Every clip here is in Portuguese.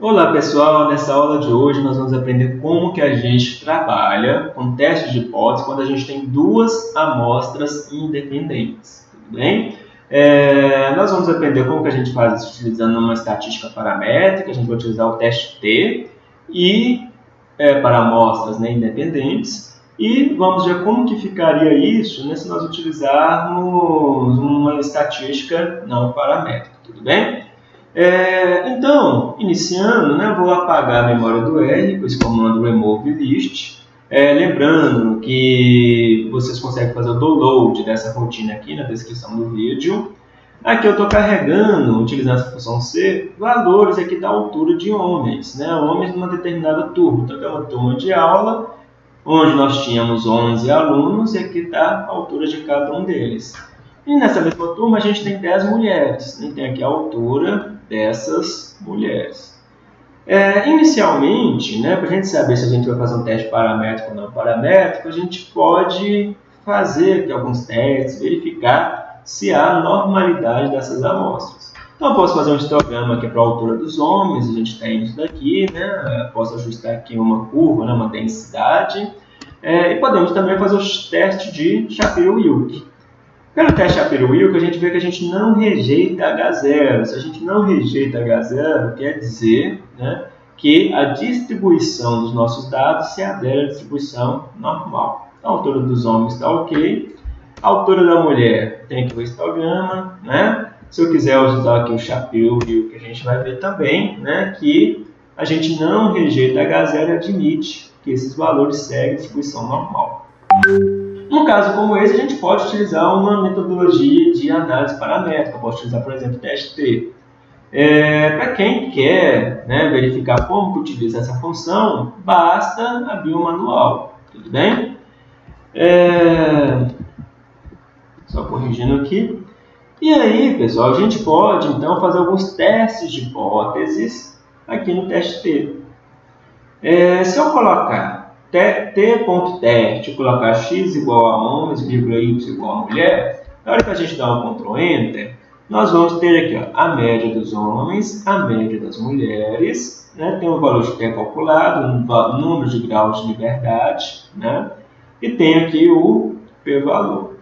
Olá pessoal, nessa aula de hoje nós vamos aprender como que a gente trabalha com testes de hipótese quando a gente tem duas amostras independentes, tudo bem? É, nós vamos aprender como que a gente faz isso utilizando uma estatística paramétrica, a gente vai utilizar o teste T e é, para amostras né, independentes e vamos ver como que ficaria isso né, se nós utilizarmos uma estatística não paramétrica, tudo bem? É, então, iniciando, né, vou apagar a memória do R com esse comando remove list. É, lembrando que vocês conseguem fazer o download dessa rotina aqui na descrição do vídeo. Aqui eu estou carregando, utilizando essa função C, valores aqui da altura de homens, né? homens numa determinada turma. Então, é uma turma de aula, onde nós tínhamos 11 alunos, e aqui está a altura de cada um deles. E nessa mesma turma a gente tem 10 mulheres, né? tem aqui a altura dessas mulheres. É, inicialmente, né, para a gente saber se a gente vai fazer um teste paramétrico ou não paramétrico, a gente pode fazer aqui alguns testes, verificar se há normalidade dessas amostras. Então, eu posso fazer um histograma aqui para a altura dos homens, a gente tem isso daqui, né? posso ajustar aqui uma curva, né, uma densidade, é, e podemos também fazer os testes de Shapiro-Wilk. Pelo teste Shapiro-Wilk, a gente vê que a gente não rejeita H0. Se a gente não rejeita H0, quer dizer né, que a distribuição dos nossos dados se adere à distribuição normal. A altura dos homens está ok. A altura da mulher tem aqui o histograma. Né? Se eu quiser usar aqui o Shapiro-Wilk, a gente vai ver também né, que a gente não rejeita H0 e admite que esses valores seguem a distribuição normal. Num caso como esse, a gente pode utilizar uma metodologia de análise paramétrica. Eu posso utilizar, por exemplo, o teste T. É, Para quem quer né, verificar como que utiliza essa função, basta abrir o manual. Tudo bem? É, só corrigindo aqui. E aí, pessoal, a gente pode, então, fazer alguns testes de hipóteses aqui no teste T. É, se eu colocar t.teste, colocar x igual a homens, vírgula y igual a mulher, na hora que a gente dá um Ctrl Enter, nós vamos ter aqui ó, a média dos homens, a média das mulheres, né? tem o valor de t calculado, um número de graus de liberdade, né? e tem aqui o p-valor.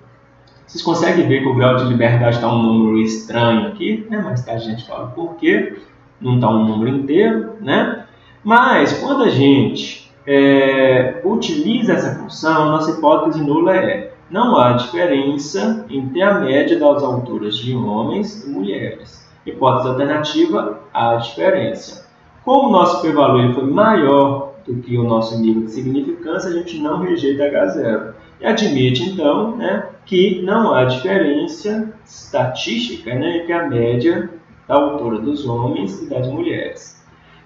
Vocês conseguem ver que o grau de liberdade está um número estranho aqui, né? mais tarde a gente fala por quê, não está um número inteiro, né? mas quando a gente é, utiliza essa função, nossa hipótese nula é não há diferença entre a média das alturas de homens e mulheres. Hipótese alternativa, há diferença. Como o nosso p-valor foi maior do que o nosso nível de significância, a gente não rejeita H0. E admite, então, né, que não há diferença estatística né, entre a média da altura dos homens e das mulheres.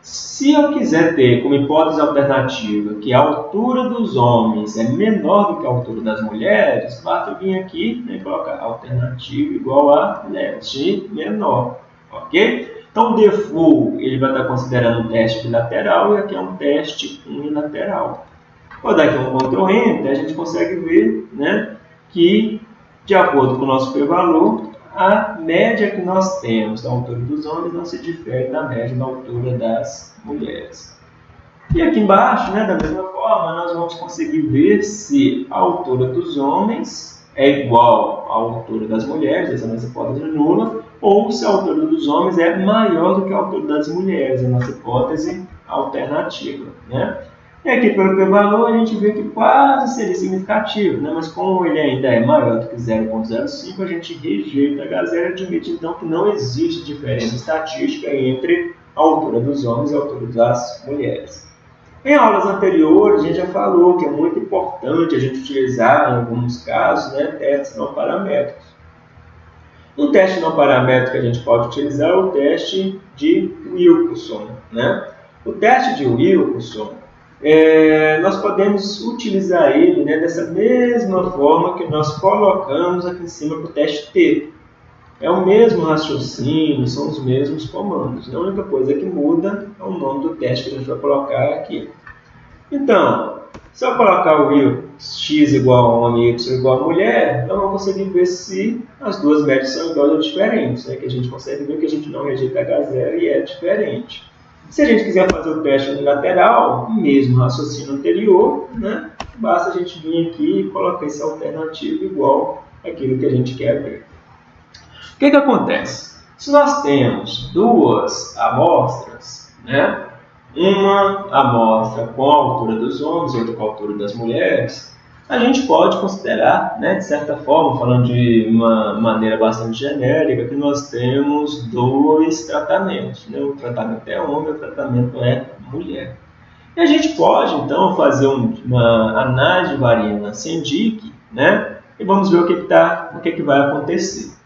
Se eu quiser ter como hipótese alternativa que a altura dos homens é menor do que a altura das mulheres, basta vir aqui né, e colocar alternativa igual a net menor, ok? Então, o default ele vai estar considerando um teste bilateral e aqui é um teste unilateral. Vou dar aqui um Ctrl Enter, a gente consegue ver né, que, de acordo com o nosso p-valor, a média que nós temos da altura dos homens não se difere da média da altura das mulheres. E aqui embaixo, né, da mesma forma, nós vamos conseguir ver se a altura dos homens é igual à altura das mulheres, essa é a nossa hipótese nula, ou se a altura dos homens é maior do que a altura das mulheres, a nossa hipótese alternativa. Né? E aqui pelo p-valor a gente vê que quase seria significativo, né? mas como ele ainda é maior do que 0.05, a gente rejeita H0 e admite então que não existe diferença estatística entre a altura dos homens e a altura das mulheres. Em aulas anteriores, a gente já falou que é muito importante a gente utilizar, em alguns casos, né, testes não paramétricos. Um teste não paramétrico que a gente pode utilizar é o teste de Wilkinson. Né? O teste de Wilkinson é, nós podemos utilizar ele né, dessa mesma forma que nós colocamos aqui em cima para o teste T. É o mesmo raciocínio, são os mesmos comandos. A única coisa que muda é o nome do teste que a gente vai colocar aqui. Então, se eu colocar o x igual a homem e y igual a mulher, eu vou conseguir ver se as duas médias são iguais ou diferentes. Né? Que a gente consegue ver que a gente não rejeita H0 e é diferente. Se a gente quiser fazer o teste unilateral, mesmo raciocínio anterior, né, basta a gente vir aqui e colocar esse alternativo igual àquilo que a gente quer ver. O que, que acontece? Se nós temos duas amostras, né, uma amostra com a altura dos homens e outra com a altura das mulheres, a gente pode considerar, né, de certa forma, falando de uma maneira bastante genérica, que nós temos dois tratamentos. Né? O tratamento é homem, o tratamento é mulher. E a gente pode, então, fazer uma análise de variância em DIC, né? e vamos ver o que, que, tá, o que, que vai acontecer.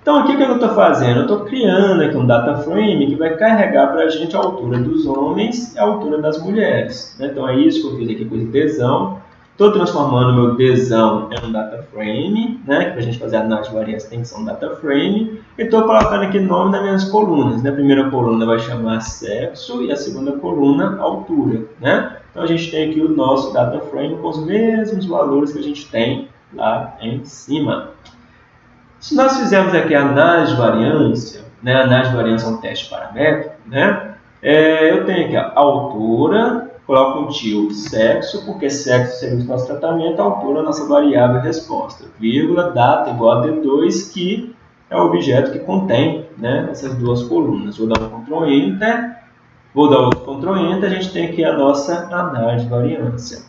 Então, o que eu estou fazendo? Eu estou criando aqui um data frame que vai carregar para a gente a altura dos homens e a altura das mulheres. Né? Então, é isso que eu fiz aqui com esse tesão. Estou transformando meu desão em um data frame, né? que para a gente fazer a análise de variância tem que ser um data frame. E estou colocando aqui o nome das minhas colunas. Né? A primeira coluna vai chamar sexo e a segunda coluna altura. Né? Então a gente tem aqui o nosso data frame com os mesmos valores que a gente tem lá em cima. Se nós fizermos aqui a análise de variância, né? a análise de variância é um teste paramétrico, né? É, eu tenho aqui a altura, coloco um tio sexo, porque sexo seria o nosso tratamento, altura nossa variável resposta, vírgula, data igual a D2, que é o objeto que contém né, essas duas colunas. Vou dar um Ctrl Enter, vou dar outro Ctrl Enter, a gente tem aqui a nossa análise de variância.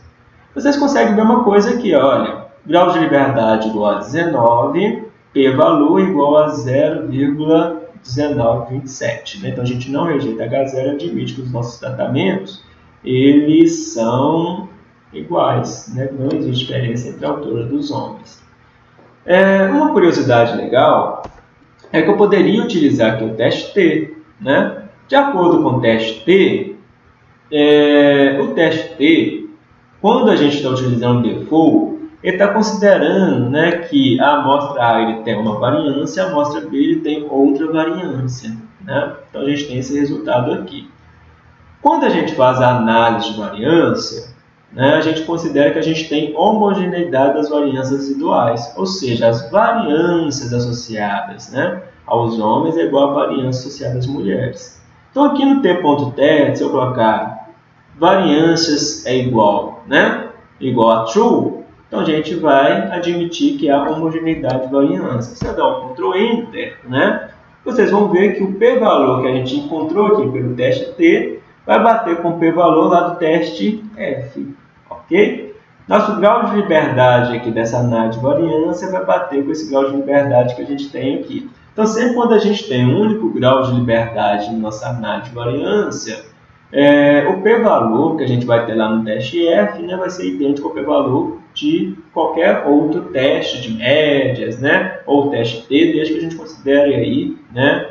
Vocês conseguem ver uma coisa aqui, olha, grau de liberdade igual a 19, p-valor igual a 0,1927. Né? Então, a gente não rejeita H0, admite que os nossos tratamentos eles são iguais, né? não existe diferença entre a altura dos homens. É, uma curiosidade legal é que eu poderia utilizar aqui o teste T. Né? De acordo com o teste T, é, o teste T, quando a gente está utilizando o default, ele está considerando né, que a amostra A ele tem uma variância, a amostra B ele tem outra variância. Né? Então a gente tem esse resultado aqui. Quando a gente faz a análise de variância, né, a gente considera que a gente tem homogeneidade das variâncias residuais, ou seja, as variâncias associadas né, aos homens é igual à variância associada às mulheres. Então, aqui no t.test, se eu colocar variâncias é igual, né, igual a true, então a gente vai admitir que há homogeneidade de variância. Se eu der um Ctrl Enter, né, vocês vão ver que o p-valor que a gente encontrou aqui pelo teste T vai bater com o p-valor lá do teste F, ok? Nosso grau de liberdade aqui dessa análise de variância vai bater com esse grau de liberdade que a gente tem aqui. Então, sempre quando a gente tem um único grau de liberdade na nossa análise de variância, é, o p-valor que a gente vai ter lá no teste F né, vai ser idêntico ao p-valor de qualquer outro teste de médias, né, ou teste T, desde que a gente considere aí, né,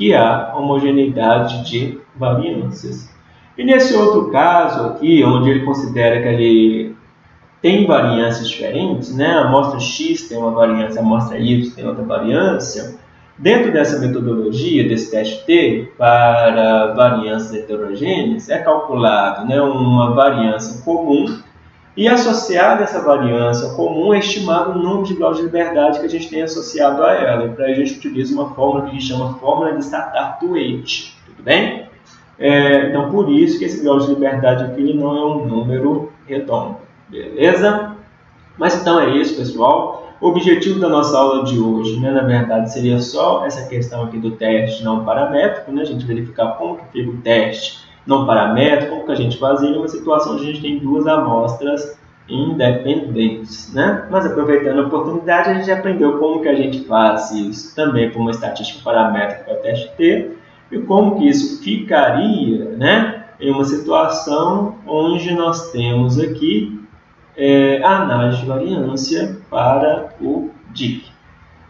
que há homogeneidade de variâncias. E nesse outro caso aqui, onde ele considera que ele tem variâncias diferentes, né? a amostra X tem uma variância, a amostra Y tem outra variância, dentro dessa metodologia, desse teste T, para variâncias heterogêneas, é calculado né, uma variância comum e associada essa variância comum é estimado o número de graus de liberdade que a gente tem associado a ela. E para a gente utiliza uma fórmula que a gente chama fórmula de Statar-Twait. Tudo bem? É, então, por isso que esse grau de liberdade aqui não é um número redondo. Beleza? Mas então é isso, pessoal. O objetivo da nossa aula de hoje, né, na verdade, seria só essa questão aqui do teste não paramétrico, né, a gente verificar como que fica o teste não paramétrico, como que a gente faz em uma situação onde a gente tem duas amostras independentes, né? Mas aproveitando a oportunidade, a gente aprendeu como que a gente faz isso também com uma estatística paramétrica para o teste T e como que isso ficaria, né? Em uma situação onde nós temos aqui é, a análise de variância para o DIC.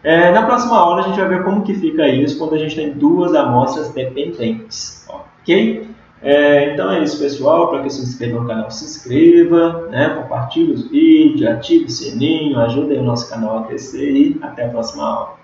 É, na próxima aula a gente vai ver como que fica isso quando a gente tem duas amostras dependentes, ok? É, então é isso, pessoal. Para que se inscreva no canal, se inscreva, né? compartilhe os vídeos, ative o sininho, ajude o nosso canal a crescer e até a próxima aula.